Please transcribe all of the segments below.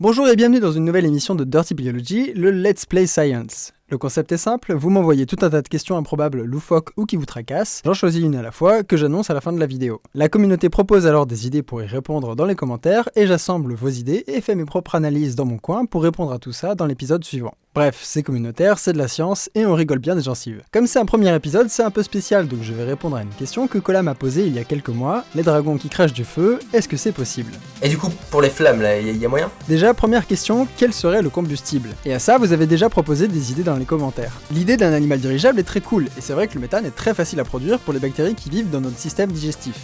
Bonjour et bienvenue dans une nouvelle émission de Dirty Biology, le Let's Play Science. Le concept est simple, vous m'envoyez tout un tas de questions improbables, loufoques ou qui vous tracassent, j'en choisis une à la fois que j'annonce à la fin de la vidéo. La communauté propose alors des idées pour y répondre dans les commentaires et j'assemble vos idées et fais mes propres analyses dans mon coin pour répondre à tout ça dans l'épisode suivant. Bref, c'est communautaire, c'est de la science et on rigole bien des gencives. Comme c'est un premier épisode, c'est un peu spécial donc je vais répondre à une question que Cola m'a posée il y a quelques mois. Les dragons qui crachent du feu, est-ce que c'est possible? Et du coup, pour les flammes, là, il y, a moyen? Déjà, première question, quel serait le combustible? Et à ça, vous avez déjà proposé des idées dans les commentaires. L'idée d'un animal dirigeable est très cool, et c'est vrai que le méthane est très facile à produire pour les bactéries qui vivent dans notre système digestif.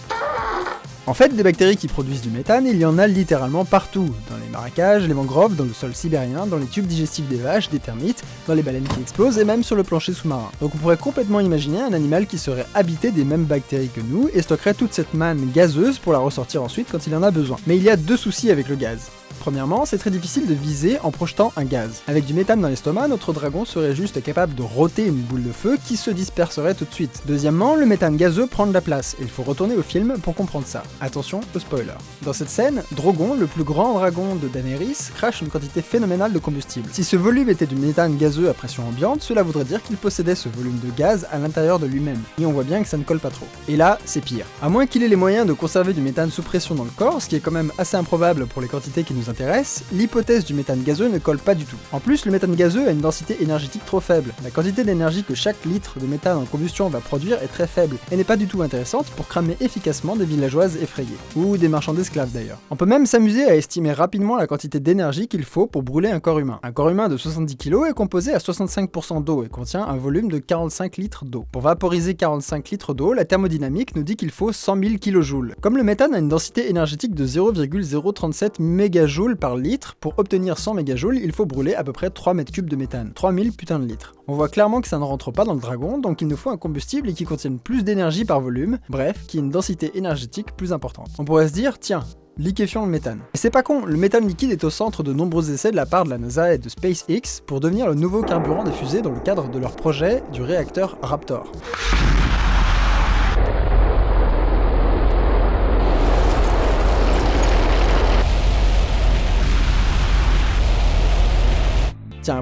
En fait, des bactéries qui produisent du méthane, il y en a littéralement partout, dans les marécages, les mangroves, dans le sol sibérien, dans les tubes digestifs des vaches, des termites, dans les baleines qui explosent et même sur le plancher sous-marin. Donc on pourrait complètement imaginer un animal qui serait habité des mêmes bactéries que nous et stockerait toute cette manne gazeuse pour la ressortir ensuite quand il en a besoin. Mais il y a deux soucis avec le gaz. Premièrement, c'est très difficile de viser en projetant un gaz. Avec du méthane dans l'estomac, notre dragon serait juste capable de roter une boule de feu qui se disperserait tout de suite. Deuxièmement, le méthane gazeux prend de la place, et il faut retourner au film pour comprendre ça. Attention au spoiler. Dans cette scène, Drogon, le plus grand dragon de Daenerys, crache une quantité phénoménale de combustible. Si ce volume était du méthane gazeux à pression ambiante, cela voudrait dire qu'il possédait ce volume de gaz à l'intérieur de lui-même. Et on voit bien que ça ne colle pas trop. Et là, c'est pire. À moins qu'il ait les moyens de conserver du méthane sous pression dans le corps, ce qui est quand même assez improbable pour les quantités qui nous intéresse, l'hypothèse du méthane gazeux ne colle pas du tout. En plus, le méthane gazeux a une densité énergétique trop faible. La quantité d'énergie que chaque litre de méthane en combustion va produire est très faible, et n'est pas du tout intéressante pour cramer efficacement des villageoises effrayées. Ou des marchands d'esclaves d'ailleurs. On peut même s'amuser à estimer rapidement la quantité d'énergie qu'il faut pour brûler un corps humain. Un corps humain de 70 kg est composé à 65% d'eau et contient un volume de 45 litres d'eau. Pour vaporiser 45 litres d'eau, la thermodynamique nous dit qu'il faut 100 000 kJ. Comme le méthane a une densité énergétique de 0,037 MJ par litre, pour obtenir 100 MJ, il faut brûler à peu près 3 mètres cubes de méthane. 3000 putains de litres. On voit clairement que ça ne rentre pas dans le dragon, donc il nous faut un combustible qui contienne plus d'énergie par volume, bref, qui ait une densité énergétique plus importante. On pourrait se dire, tiens, liquéfiant le méthane. Et c'est pas con, le méthane liquide est au centre de nombreux essais de la part de la NASA et de SpaceX pour devenir le nouveau carburant des fusées dans le cadre de leur projet du réacteur Raptor.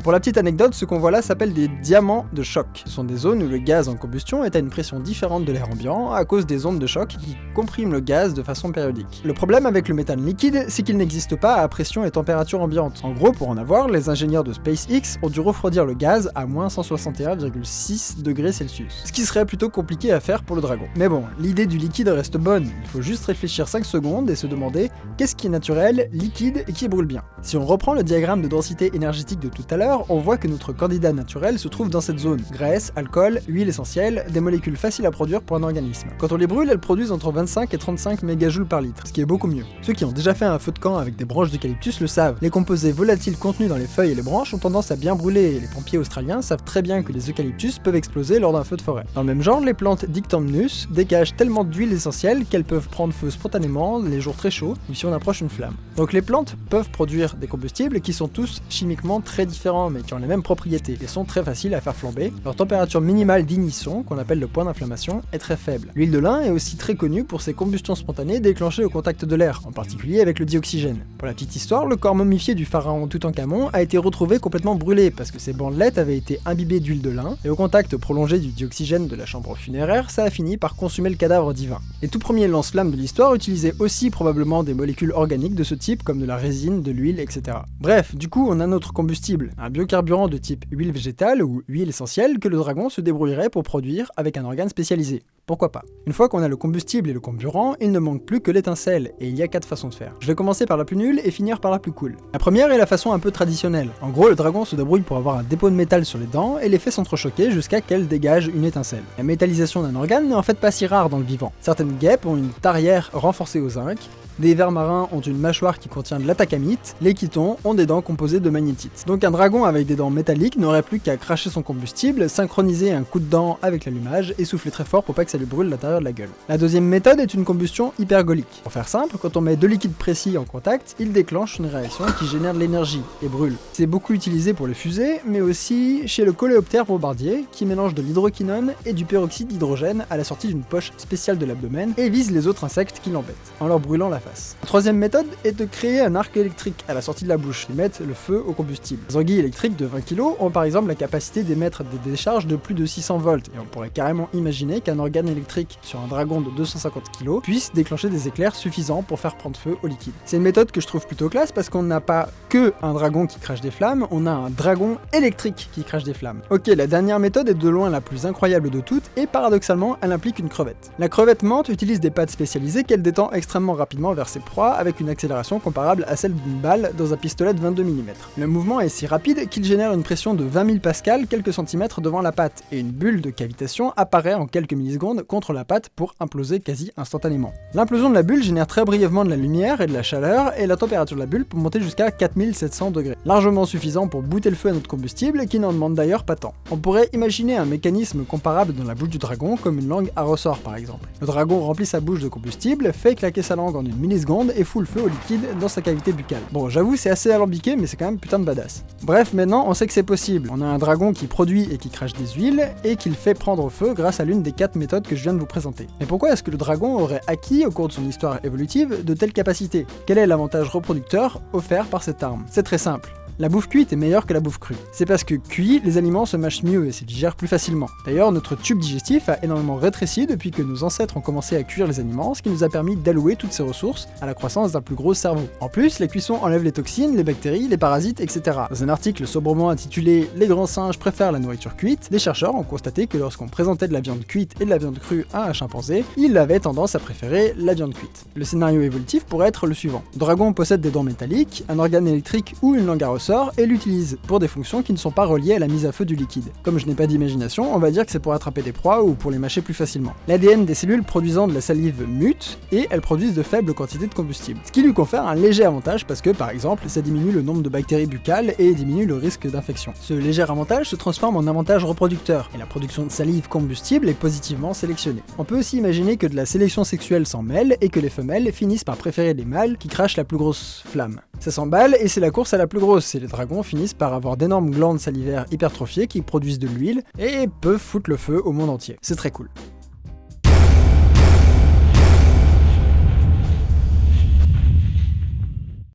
Pour la petite anecdote, ce qu'on voit là s'appelle des diamants de choc. Ce sont des zones où le gaz en combustion est à une pression différente de l'air ambiant à cause des ondes de choc qui compriment le gaz de façon périodique. Le problème avec le méthane liquide, c'est qu'il n'existe pas à pression et température ambiante. En gros, pour en avoir, les ingénieurs de SpaceX ont dû refroidir le gaz à moins 161,6 degrés Celsius. Ce qui serait plutôt compliqué à faire pour le dragon. Mais bon, l'idée du liquide reste bonne, il faut juste réfléchir 5 secondes et se demander qu'est-ce qui est naturel, liquide et qui brûle bien. Si on reprend le diagramme de densité énergétique de tout à on voit que notre candidat naturel se trouve dans cette zone. Graisse, alcool, huile essentielle, des molécules faciles à produire pour un organisme. Quand on les brûle, elles produisent entre 25 et 35 mégajoules par litre, ce qui est beaucoup mieux. Ceux qui ont déjà fait un feu de camp avec des branches d'eucalyptus le savent. Les composés volatiles contenus dans les feuilles et les branches ont tendance à bien brûler et les pompiers australiens savent très bien que les eucalyptus peuvent exploser lors d'un feu de forêt. Dans le même genre, les plantes Dictamnus dégagent tellement d'huile essentielle qu'elles peuvent prendre feu spontanément les jours très chauds ou si on approche une flamme. Donc les plantes peuvent produire des combustibles qui sont tous chimiquement très différents mais qui ont les mêmes propriétés et sont très faciles à faire flamber. Leur température minimale d'ignition, qu'on appelle le point d'inflammation, est très faible. L'huile de lin est aussi très connue pour ses combustions spontanées déclenchées au contact de l'air, en particulier avec le dioxygène. Pour la petite histoire, le corps momifié du pharaon Toutankhamon a été retrouvé complètement brûlé parce que ses bandelettes avaient été imbibées d'huile de lin et au contact prolongé du dioxygène de la chambre funéraire, ça a fini par consumer le cadavre divin. Les tout premiers lance-flammes de l'histoire utilisaient aussi probablement des molécules organiques de ce type comme de la résine, de l'huile, etc. Bref, du coup on a notre combustible, un biocarburant de type huile végétale ou huile essentielle que le dragon se débrouillerait pour produire avec un organe spécialisé. Pourquoi pas? Une fois qu'on a le combustible et le comburant, il ne manque plus que l'étincelle, et il y a quatre façons de faire. Je vais commencer par la plus nulle et finir par la plus cool. La première est la façon un peu traditionnelle. En gros, le dragon se débrouille pour avoir un dépôt de métal sur les dents et les fait s'entrechoquer jusqu'à qu'elle dégage une étincelle. La métallisation d'un organe n'est en fait pas si rare dans le vivant. Certaines guêpes ont une tarière renforcée au zinc, des vers marins ont une mâchoire qui contient de l'atacamite, les chitons ont des dents composées de magnétite. Donc un dragon avec des dents métalliques n'aurait plus qu'à cracher son combustible, synchroniser un coup de dent avec l'allumage et souffler très fort pour pas que ça lui brûle l'intérieur de la gueule. La deuxième méthode est une combustion hypergolique. Pour faire simple, quand on met deux liquides précis en contact, il déclenche une réaction qui génère de l'énergie et brûle. C'est beaucoup utilisé pour les fusées, mais aussi chez le coléoptère bombardier, qui mélange de l'hydroquinone et du peroxyde d'hydrogène à la sortie d'une poche spéciale de l'abdomen et vise les autres insectes qui l'embêtent, en leur brûlant la face. La troisième méthode est de créer un arc électrique à la sortie de la bouche et mettre le feu au combustible. Les anguilles électriques de 20 kg ont par exemple la capacité d'émettre des décharges de plus de 600 volts, et on pourrait carrément imaginer qu'un organe électrique sur un dragon de 250 kg puisse déclencher des éclairs suffisants pour faire prendre feu au liquide. C'est une méthode que je trouve plutôt classe parce qu'on n'a pas que un dragon qui crache des flammes, on a un dragon électrique qui crache des flammes. Ok, la dernière méthode est de loin la plus incroyable de toutes, et paradoxalement, elle implique une crevette. La crevette menthe utilise des pattes spécialisées qu'elle détend extrêmement rapidement vers ses proies avec une accélération comparable à celle d'une balle dans un pistolet de 22 mm. Le mouvement est si rapide qu'il génère une pression de 20 000 pascal quelques centimètres devant la patte, et une bulle de cavitation apparaît en quelques millisecondes contre la patte pour imploser quasi instantanément. L'implosion de la bulle génère très brièvement de la lumière et de la chaleur, et la température de la bulle peut monter jusqu'à 4700 degrés, largement suffisant pour bouter le feu à notre combustible, qui n'en demande d'ailleurs pas tant. On pourrait imaginer un mécanisme comparable dans la bouche du dragon, comme une langue à ressort par exemple. Le dragon remplit sa bouche de combustible, fait claquer sa langue en une et fout le feu au liquide dans sa cavité buccale. Bon, j'avoue, c'est assez alambiqué, mais c'est quand même putain de badass. Bref, maintenant, on sait que c'est possible. On a un dragon qui produit et qui crache des huiles, et qu'il fait prendre feu grâce à l'une des quatre méthodes que je viens de vous présenter. Mais pourquoi est-ce que le dragon aurait acquis, au cours de son histoire évolutive, de telles capacités? Quel est l'avantage reproducteur offert par cette arme? C'est très simple. La bouffe cuite est meilleure que la bouffe crue. C'est parce que cuit, les aliments se mâchent mieux et se digèrent plus facilement. D'ailleurs, notre tube digestif a énormément rétréci depuis que nos ancêtres ont commencé à cuire les aliments, ce qui nous a permis d'allouer toutes ces ressources à la croissance d'un plus gros cerveau. En plus, la cuisson enlève les toxines, les bactéries, les parasites, etc. Dans un article sobrement intitulé Les grands singes préfèrent la nourriture cuite, des chercheurs ont constaté que lorsqu'on présentait de la viande cuite et de la viande crue à un chimpanzé, il avait tendance à préférer la viande cuite. Le scénario évolutif pourrait être le suivant. Dragon possède des dents métalliques, un organe électrique ou une langue à et l'utilise pour des fonctions qui ne sont pas reliées à la mise à feu du liquide. Comme je n'ai pas d'imagination, on va dire que c'est pour attraper des proies ou pour les mâcher plus facilement. L'ADN des cellules produisant de la salive mute et elles produisent de faibles quantités de combustible. Ce qui lui confère un léger avantage parce que, par exemple, ça diminue le nombre de bactéries buccales et diminue le risque d'infection. Ce léger avantage se transforme en avantage reproducteur et la production de salive combustible est positivement sélectionnée. On peut aussi imaginer que de la sélection sexuelle s'en mêle et que les femelles finissent par préférer les mâles qui crachent la plus grosse flamme. Ça s'emballe et c'est la course à la plus grosse les dragons finissent par avoir d'énormes glandes salivaires hypertrophiées qui produisent de l'huile et peuvent foutre le feu au monde entier. C'est très cool.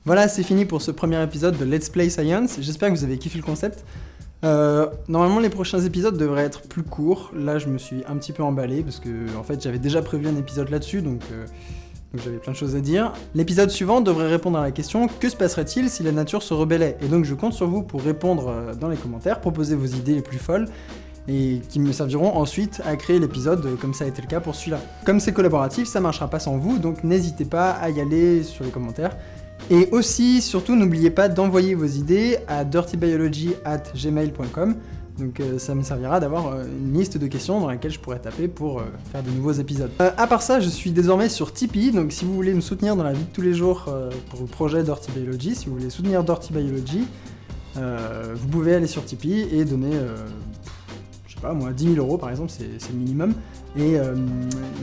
Voilà, c'est fini pour ce premier épisode de Let's Play Science. J'espère que vous avez kiffé le concept. Euh, normalement, les prochains épisodes devraient être plus courts. Là, je me suis un petit peu emballé parce que, en fait, j'avais déjà prévu un épisode là-dessus, donc, euh, donc j'avais plein de choses à dire. L'épisode suivant devrait répondre à la question que se passerait-il si la nature se rebellait? Et donc, je compte sur vous pour répondre euh, dans les commentaires, proposer vos idées les plus folles et qui me serviront ensuite à créer l'épisode euh, comme ça a été le cas pour celui-là. Comme c'est collaboratif, ça marchera pas sans vous, donc n'hésitez pas à y aller sur les commentaires. Et aussi, surtout, n'oubliez pas d'envoyer vos idées à dirtybiology@gmail.com. Donc euh, ça me servira d'avoir euh, une liste de questions dans laquelle je pourrais taper pour euh, faire de nouveaux épisodes. À part ça, je suis désormais sur Tipeee, donc si vous voulez me soutenir dans la vie de tous les jours pour le projet Dirty Biology, si vous voulez soutenir Dirty Biology, vous pouvez aller sur Tipeee et donner, je sais pas moi, 10 000 euros par exemple, c'est le minimum, et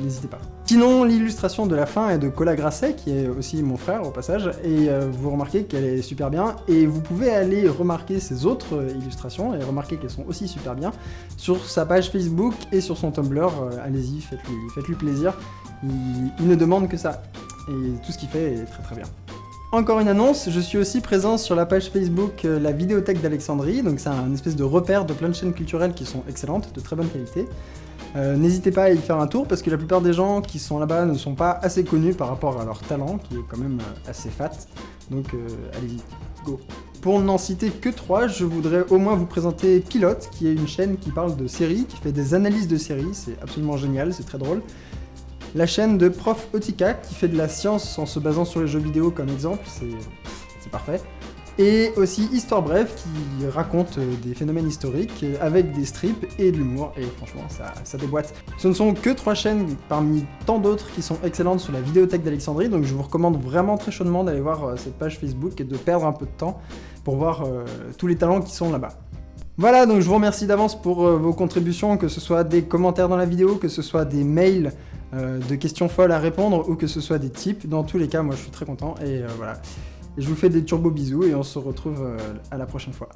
n'hésitez pas. Sinon, l'illustration de la fin est de Cola Grasset, qui est aussi mon frère au passage, et euh, vous remarquez qu'elle est super bien, et vous pouvez aller remarquer ses autres euh, illustrations, et remarquer qu'elles sont aussi super bien, sur sa page Facebook et sur son Tumblr, euh, allez-y, faites-lui plaisir, il, ne demande que ça, et tout ce qu'il fait est très très bien. Encore une annonce, je suis aussi présent sur la page Facebook La Vidéothèque d'Alexandrie, donc c'est un espèce de repère de plein de chaînes culturelles qui sont excellentes, de très bonne qualité. Euh, N'hésitez pas à y faire un tour parce que la plupart des gens qui sont là-bas ne sont pas assez connus par rapport à leur talent, qui est quand même euh, assez fat. Donc euh, allez-y, go. Pour n'en citer que trois, je voudrais au moins vous présenter Pilote, qui est une chaîne qui parle de séries, qui fait des analyses de séries, c'est absolument génial, c'est très drôle. La chaîne de Prof Otika, qui fait de la science en se basant sur les jeux vidéo comme exemple, c'est c'est parfait. Et aussi Histoire Brève, qui raconte euh, des phénomènes historiques euh, avec des strips et de l'humour, et franchement, ça, déboîte. Ce ne sont que trois chaînes parmi tant d'autres qui sont excellentes sur la vidéothèque d'Alexandrie, donc je vous recommande vraiment très chaudement d'aller voir euh, cette page Facebook et de perdre un peu de temps pour voir tous les talents qui sont là-bas. Voilà, donc je vous remercie d'avance pour vos contributions, que ce soit des commentaires dans la vidéo, que ce soit des mails de questions folles à répondre, ou que ce soit des tips. Dans tous les cas, moi je suis très content, et voilà. Je vous fais des turbo bisous, et on se retrouve euh, à la prochaine fois.